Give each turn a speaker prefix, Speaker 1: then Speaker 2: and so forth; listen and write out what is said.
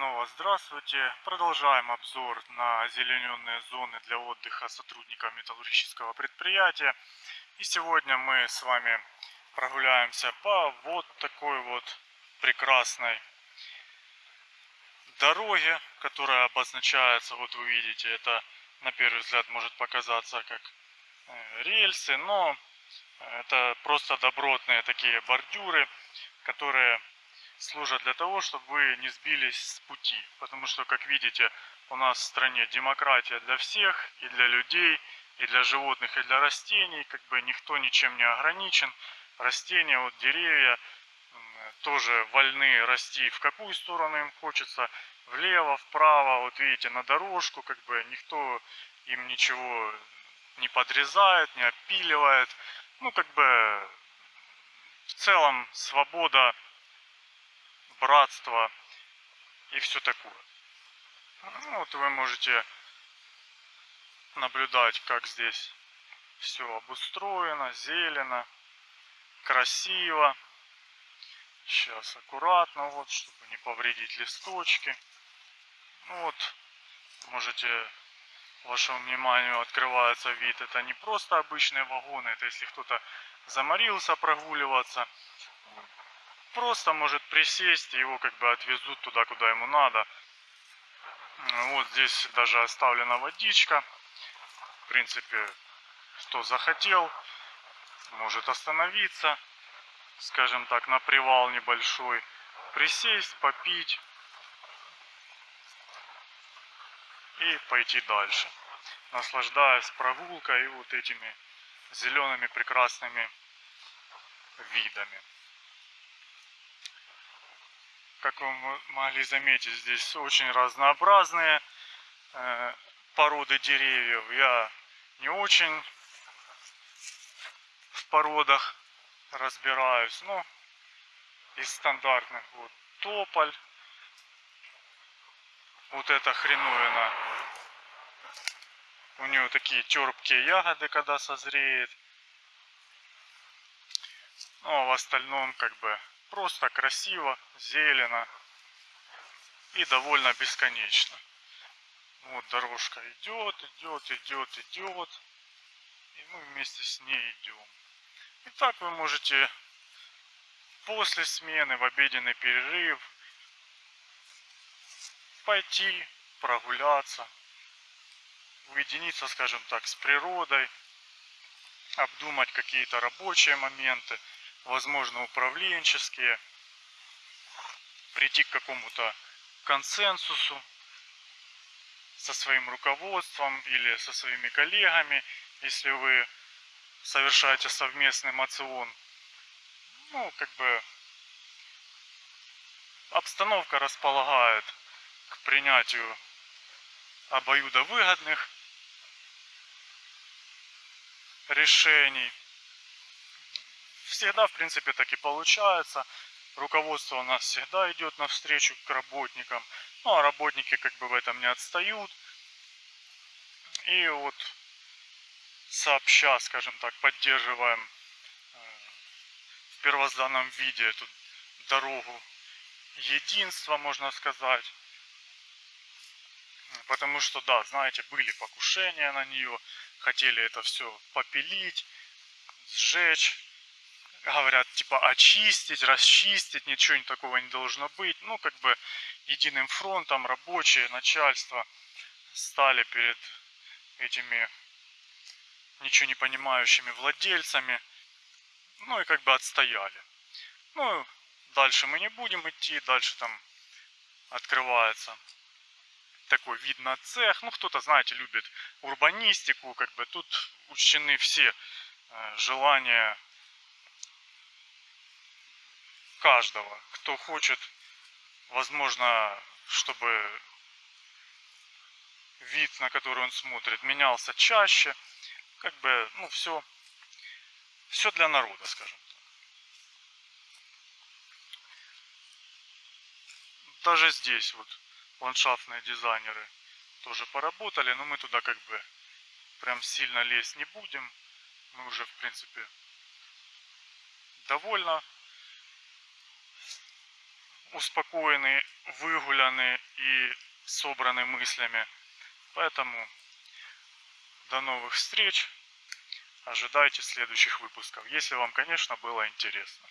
Speaker 1: снова здравствуйте. Продолжаем обзор на зелененные зоны для отдыха сотрудников металлургического предприятия. И сегодня мы с вами прогуляемся по вот такой вот прекрасной дороге, которая обозначается, вот вы видите, это на первый взгляд может показаться как э, рельсы, но это просто добротные такие бордюры, которые служат для того, чтобы вы не сбились с пути. Потому что, как видите, у нас в стране демократия для всех, и для людей, и для животных, и для растений. Как бы никто ничем не ограничен. Растения, вот деревья тоже вольны расти в какую сторону им хочется. Влево, вправо, вот видите, на дорожку, как бы никто им ничего не подрезает, не опиливает. Ну, как бы в целом свобода братство и все такое. Ну, вот вы можете наблюдать, как здесь все обустроено, зелено, красиво. Сейчас аккуратно, вот, чтобы не повредить листочки. Ну, вот, можете, вашему вниманию открывается вид. Это не просто обычные вагоны, это если кто-то заморился прогуливаться, просто может присесть, его как бы отвезут туда, куда ему надо. Вот здесь даже оставлена водичка. В принципе, кто захотел, может остановиться, скажем так, на привал небольшой, присесть, попить и пойти дальше, наслаждаясь прогулкой и вот этими зелеными прекрасными видами. Как вы могли заметить, здесь очень разнообразные э, породы деревьев. Я не очень в породах разбираюсь. Ну, из стандартных вот тополь. Вот эта хреновина. У нее такие терпкие ягоды, когда созреет. Ну, а в остальном как бы Просто красиво, зелено и довольно бесконечно. Вот дорожка идет, идет, идет, идет. И мы вместе с ней идем. И так вы можете после смены в обеденный перерыв пойти прогуляться, уединиться, скажем так, с природой, обдумать какие-то рабочие моменты, возможно, управленческие, прийти к какому-то консенсусу со своим руководством или со своими коллегами, если вы совершаете совместный мацион. Ну, как бы обстановка располагает к принятию обоюдовыгодных решений всегда, в принципе, так и получается. Руководство у нас всегда идет навстречу к работникам. Ну, а работники как бы в этом не отстают. И вот сообща, скажем так, поддерживаем э, в первозданном виде эту дорогу единства, можно сказать. Потому что, да, знаете, были покушения на нее, хотели это все попилить, сжечь говорят, типа, очистить, расчистить, ничего не такого не должно быть. Ну, как бы, единым фронтом рабочие, начальство стали перед этими ничего не понимающими владельцами. Ну, и как бы отстояли. Ну, дальше мы не будем идти, дальше там открывается такой вид на цех. Ну, кто-то, знаете, любит урбанистику, как бы тут учтены все э, желания каждого, кто хочет, возможно, чтобы вид, на который он смотрит, менялся чаще. Как бы, ну, все, все для народа, скажем так. Даже здесь вот ландшафтные дизайнеры тоже поработали, но мы туда как бы прям сильно лезть не будем. Мы уже, в принципе, довольно успокоенный, выгулянный и собранный мыслями. Поэтому до новых встреч. Ожидайте следующих выпусков, если вам, конечно, было интересно.